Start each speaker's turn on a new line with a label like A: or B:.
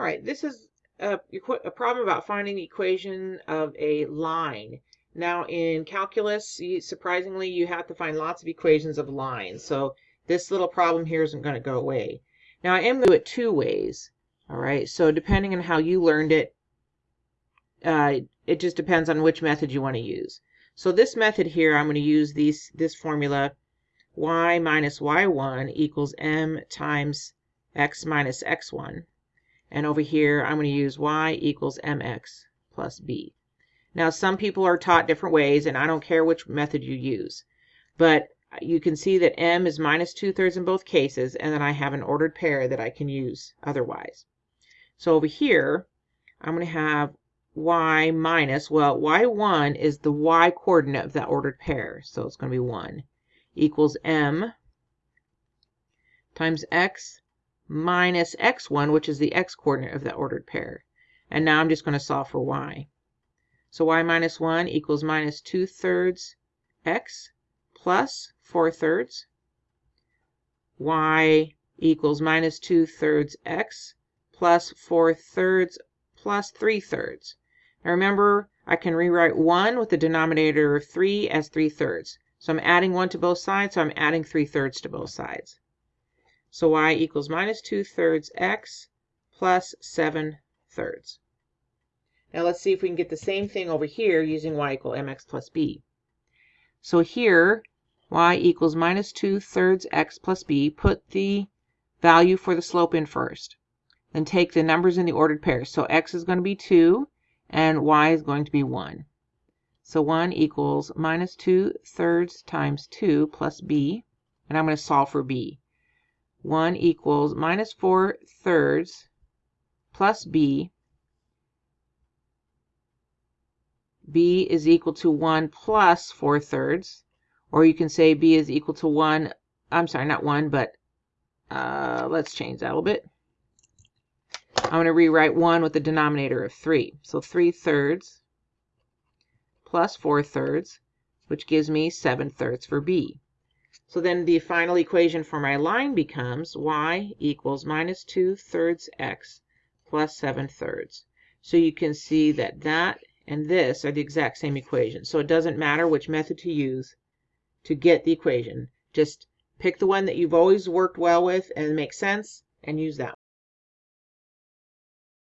A: All right, this is a, a problem about finding the equation of a line. Now in calculus, you, surprisingly, you have to find lots of equations of lines. So this little problem here isn't going to go away. Now I am going to do it two ways. All right, so depending on how you learned it, uh, it just depends on which method you want to use. So this method here, I'm going to use these, this formula, y minus y1 equals m times x minus x1. And over here, I'm going to use y equals mx plus b. Now, some people are taught different ways, and I don't care which method you use. But you can see that m is minus 2 thirds in both cases, and then I have an ordered pair that I can use otherwise. So over here, I'm going to have y minus, well, y1 is the y coordinate of that ordered pair, so it's going to be 1, equals m times x minus x1, which is the x-coordinate of the ordered pair. And now I'm just going to solve for y. So y minus 1 equals minus 2 thirds x plus 4 thirds. y equals minus 2 thirds x plus 4 thirds plus 3 thirds. Now remember, I can rewrite 1 with the denominator of 3 as 3 thirds. So I'm adding 1 to both sides, so I'm adding 3 thirds to both sides. So y equals minus 2 thirds x plus 7 thirds. Now let's see if we can get the same thing over here using y equal mx plus b. So here, y equals minus 2 thirds x plus b. Put the value for the slope in first. Then take the numbers in the ordered pairs. So x is going to be 2 and y is going to be 1. So 1 equals minus 2 thirds times 2 plus b. And I'm going to solve for b. 1 equals minus 4 thirds plus b. b is equal to 1 plus 4 thirds. Or you can say b is equal to 1, I'm sorry, not 1, but uh, let's change that a little bit. I'm going to rewrite 1 with the denominator of 3. So 3 thirds plus 4 thirds, which gives me 7 thirds for b. So then the final equation for my line becomes y equals minus 2 thirds x plus 7 thirds. So you can see that that and this are the exact same equation. So it doesn't matter which method to use to get the equation. Just pick the one that you've always worked well with and makes sense and use that.